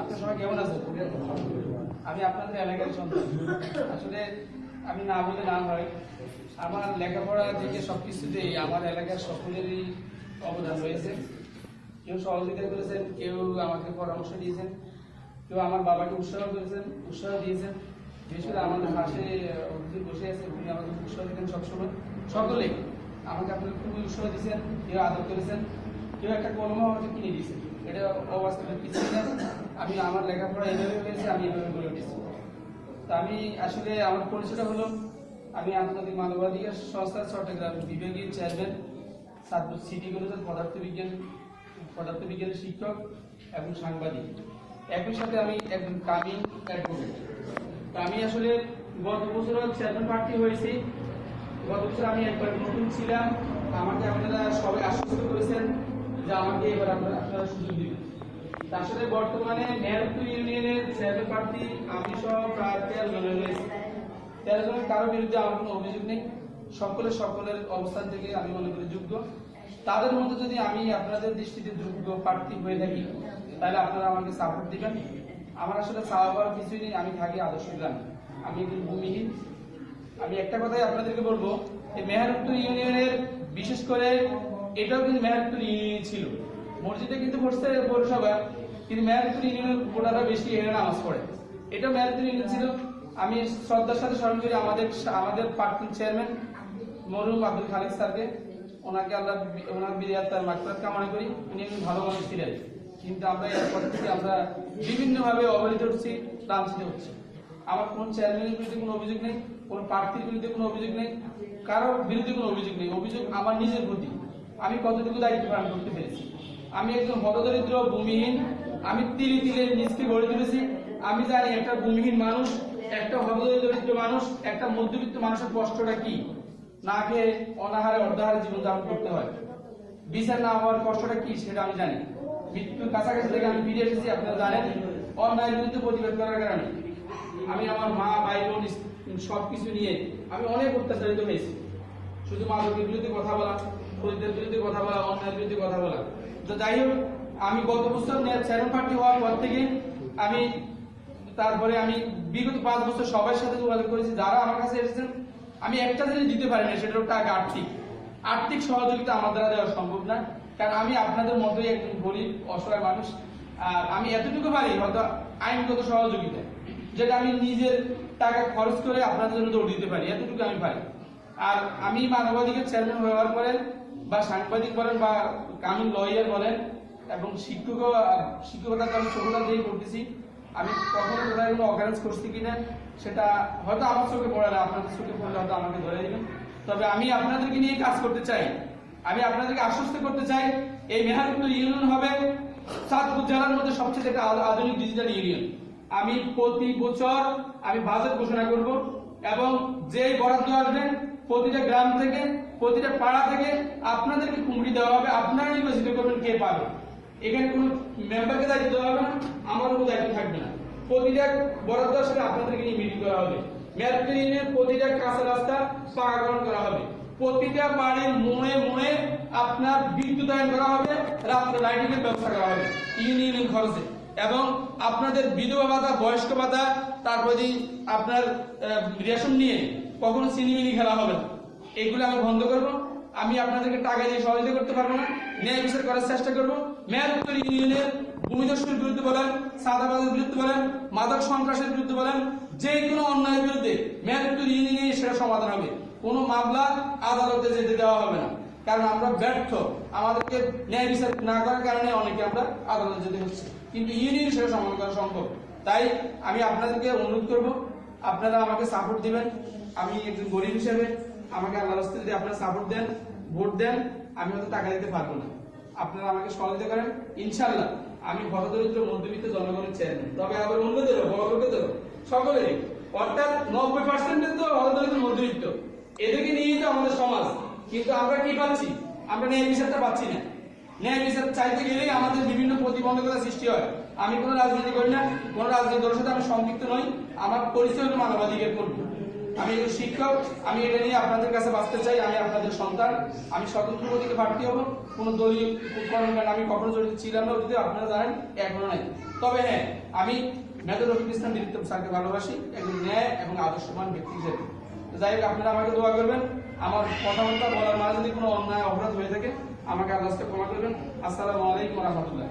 আপনার সবাই কেমন আছেন? আমি আপনাদের এলাকার সন্তান। আসলে আমি না বলে না হয়। আমার লেখাপড়া থেকে সব কিছুতেই আমার এলাকার সকলেরই অবদান রয়েছে। কেউ সহযোগিতা করেছেন, কেউ আমাকে পরামর্শ দিয়েছেন, কেউ আমার বাবাকে উৎসাহ করেছেন, উৎসাহ দিয়েছেন। বিশেষ করে আমাদের পাশে হুজুর বসে আছে, উনি আমাকে উৎসাহ দিতেন সবসময়। সকলেই আমাকে আপনারা খুবই উৎসাহ দিয়েছেন, কেউ আদর করেছেন। কেউ একটা কলম আমাকে কিনে দিয়েছে। এটা অবাস্তবের কিছু না। আমি আমার লেখাপড়া এইভাবে হয়েছে, আমি এভাবে গড়ে উঠেছি। তা আমি আসলে আমার পরিচয়টা হলো, আমি আন্তর্জাতিক মানবাধিকার সংস্থা চট্টগ্রাম বিভাগীয় চেয়ারম্যান সাতপুর সিটি কলেজের পদার্থবিজ্ঞান, পদার্থবিজ্ঞানের শিক্ষক এবং সাংবাদিক। একই সাথে আমি একজন কামিং অ্যাডভোকেট আমি আসলে গত বছর চেয়ারম্যান প্রার্থী হয়েছি। গত বছর আমি একবার নতুন ছিলাম। আমাকে আপনারা সবাই আশ্বস্ত করেছেন। আমাকে এবার আপনারা আপনারা সুযোগ দিবেন। তার সাথে বর্তমানে মেহেরপুর ইউনিয়নের চেয়ারম্যান প্রার্থী আমি সহ প্রায় তেরো জন রয়েছে। তেরো জনের কারোর বিরুদ্ধে আমার কোনো অভিযোগ নেই। সকলের সকলের অবস্থান থেকে আমি মনে করি যোগ্য। তাদের মধ্যে যদি আমি আপনাদের দৃষ্টিতে যোগ্য প্রার্থী হয়ে থাকি, তাহলে আপনারা আমাকে সাপোর্ট দিবেন। আমার আসলে চাওয়ার কিছুই নেই। আমি থাকি আদর্শ গ্রামে। আমি ভূমিহীন। আমি একটা কথাই আপনাদেরকে বলব যে মেহেরপুর ইউনিয়নের বিশেষ করে এটাও কিন্তু মেহেরপুর ইউনিয়ন ছিল। মসজিদে কিন্তু পড়ছে পৌরসভা, কিন্তু মেহেরপুর ইউনিয়নের ভোটাররা বেশি এখানে নামাজ পড়ে। এটা মেহেরপুর ইউনিয়ন ছিল। আমি শ্রদ্ধার সাথে স্মরণ করি, আমাদের আমাদের প্রাক্তন চেয়ারম্যান মরুম আব্দুল খালিক স্যারকে। ওনাকে আল্লাহ ওনার বিরিয়ার তার মাকফরাত কামনা করি। উনি একজন ভালো মানুষ ছিলেন। কিন্তু আমরা এরপর থেকে আমরা বিভিন্নভাবে অবহেলিত হচ্ছি লাঞ্ছিত হচ্ছি। আমার কোন চেয়ারম্যানের বিরুদ্ধে কোনো অভিযোগ নেই, কোন প্রার্থীর বিরুদ্ধে কোনো অভিযোগ নেই, কারোর বিরুদ্ধে কোনো অভিযোগ নেই। অভিযোগ আমার নিজের প্রতি। আমি কতটুকু দায়িত্ব পালন করতে পেরেছি? আমি একজন হতদরিদ্র, ভূমিহীন, আমি তিলে তিলে নিজকে গড়ে তুলেছি। আমি জানি একটা ভূমিহীন মানুষ, একটা হতদরিদ্র মানুষ, একটা মধ্যবিত্ত মানুষের কষ্টটা কি? না খেয়ে অনাহারে অর্ধাহারে জীবন যাপন করতে হয়। বিচার না হওয়ার কষ্টটা কি সেটা আমি জানি। মৃত্যুর কাছাকাছি থেকে আমি ফিরে এসেছি, আপনারা জানেন। অন্যায়ের বিরুদ্ধে প্রতিবাদ করার কারণে। আমি আমার মা, ভাই, বোন সব কিছু নিয়ে আমি অনেক অত্যাচারিত হয়েছি। শুধু মাদকের বিরুদ্ধে কথা বলা খরিদের বিরুদ্ধে কথা বলা, অন্যায়ের বিরুদ্ধে কথা বলা। তো যাই হোক, আমি গত বছর চ্যানেল পার্টি হওয়ার পর থেকে আমি তারপরে আমি বিগত পাঁচ বছর সবার সাথে যোগাযোগ করেছি, যারা আমার কাছে এসেছেন, আমি একটা জিনিস দিতে পারি না সেটা টাকা, আর্থিক। আর্থিক সহযোগিতা আমার দ্বারা দেওয়া সম্ভব না, কারণ আমি আপনাদের মতোই একজন গরিব, অসহায় মানুষ, আর আমি এতটুকু পারি, হয়তো আইনগত সহযোগিতা, যেটা আমি নিজের টাকা খরচ করে আপনাদের জন্য দৌড় দিতে পারি, এতটুকু আমি পারি। আর আমি মানবাধিকার চেয়ারম্যান হওয়ার পরে বা সাংবাদিক বলেন বা কানুন লয়ার বলেন এবং শিক্ষক, শিক্ষকতা আমি ছোটটা দিয়ে করতেছি। আমি কখনো কোথায় কোনো অকারেন্স করছি কিনা, সেটা হয়তো আমার চোখে পড়ে না, আপনাদের চোখে পড়লে হয়তো আমাকে ধরে দিবেন তবে আমি আপনাদেরকে নিয়ে কাজ করতে চাই। আমি আপনাদেরকে আশ্বস্ত করতে চাই, এই মেহারপুর ইউনিয়ন হবে চাঁদপুর জেলার মধ্যে সবচেয়ে একটা আধুনিক ডিজিটাল ইউনিয়ন আমি প্রতি বছর আমি বাজেট ঘোষণা করব এবং যেই বরাদ্দ আসবে প্রতিটা গ্রাম থেকে, প্রতিটা পাড়া থেকে আপনাদেরকে কুমড়ি দেওয়া হবে। আপনারা নির্বাচিত করবেন কে পাবে। এখানে কোনো মেম্বারকে দায়িত্ব দেওয়া হবে না, আমার কোনো দায়িত্ব থাকবে না। প্রতিটা বরাদ্দ আসলে আপনাদেরকে নিয়ে মিটিং করা হবে। মেয়াদপুর ইউনিয়নের প্রতিটা কাঁচা রাস্তা পাকাকরণ করা হবে। প্রতিটা বাড়ির মোড়ে মোড়ে আপনার বিদ্যুতায়ন করা হবে, রাত্রে লাইটিং ব্যবস্থা করা হবে ইউনিয়ন খরচে। এবং আপনাদের বিধবা ভাতা, বয়স্ক ভাতা, তারপরে আপনার রেশন নিয়ে কখনো সিনেমিনি খেলা হবে না। এগুলো আমি বন্ধ করব। আমি আপনাদেরকে টাকা দিয়ে সহযোগিতা করতে পারব না। ন্যায় বিচার করার চেষ্টা করব। মেয়াদপুর ইউনিয়নের ভূমিদস্যুর বিরুদ্ধে বলেন, সাদাবাদের বিরুদ্ধে বলেন, মাদক সন্ত্রাসের বিরুদ্ধে বলেন, যে কোনো অন্যায়ের বিরুদ্ধে মেয়াদপুর ইউনিয়নে সেটা সমাধান হবে। কোনো মামলা আদালতে যেতে দেওয়া হবে না। কারণ আমরা ব্যর্থ। আমাদেরকে ন্যায় বিচার না করার কারণে অনেকে আমরা আদালতে যেতে হচ্ছে। কিন্তু ইউনিয়ন সেটা সমাধান করা সম্ভব। তাই আমি আপনাদেরকে অনুরোধ করব আপনারা আমাকে সাপোর্ট দিবেন। আমি একজন গরিব হিসেবে আমাকে আল্লাহ রাস্তায় যদি আপনারা সাপোর্ট দেন, ভোট দেন, আমি হয়তো টাকা দিতে পারব না। আপনারা আমাকে সহযোগিতা করেন। ইনশাল্লাহ আমি হতদরিদ্র মধ্যবিত্ত জনগণের চেয়ারম্যান তবে আবার অন্যদেরও বড় লোকেদেরও সকলেরই। অর্থাৎ নব্বই পার্সেন্টের তো হতদরিদ্র মধ্যবিত্ত। এদেরকে নিয়েই তো আমাদের সমাজ। কিন্তু আমরা কি পাচ্ছি? আমরা ন্যায় বিচারটা পাচ্ছি না। ন্যায় বিচার চাইতে গেলেই আমাদের বিভিন্ন প্রতিবন্ধকতা সৃষ্টি হয়। আমি কোনো রাজনীতি করি না, কোনো রাজনীতি দলের সাথে আমি সম্পৃক্ত নই, আমার পরিচয় হলো মানবাধিকার কর্মী আমি একজন শিক্ষক, আমি এটা নিয়ে আপনাদের কাছে বাঁচতে চাই, আমি আপনাদের সন্তান, আমি স্বতন্ত্র গতিকে প্রার্থী হব, কোনো দলীয় কর্মকাণ্ড আমি কখনো জড়িত ছিলাম না, অতীতে আপনারা জানেন, এখনও নাই। তবে হ্যাঁ আমি মেজর রফিক ইসলাম বীরত্ব স্যারকে ভালোবাসি, একজন ন্যায় এবং আদর্শবান ব্যক্তি হিসেবে। যাই হোক, আপনারা আমাকে দোয়া করবেন, আমার কথাবার্তা বলার মাঝে যদি কোনো অন্যায়, অপরাধ হয়ে থাকে, আমাকে আল্লাহ ক্ষমা করবেন। আসসালামু আলাইকুম রহমতুল্লাহ।